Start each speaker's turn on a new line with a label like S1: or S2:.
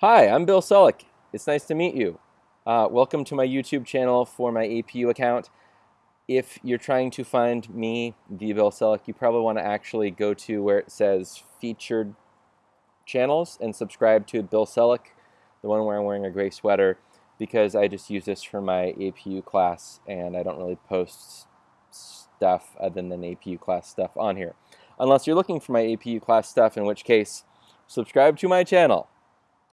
S1: Hi, I'm Bill Selleck. It's nice to meet you. Uh, welcome to my YouTube channel for my APU account. If you're trying to find me, the Bill Selleck, you probably want to actually go to where it says featured channels and subscribe to Bill Selleck, the one where I'm wearing a gray sweater, because I just use this for my APU class and I don't really post stuff other than APU class stuff on here. Unless you're looking for my APU class stuff, in which case, subscribe to my channel.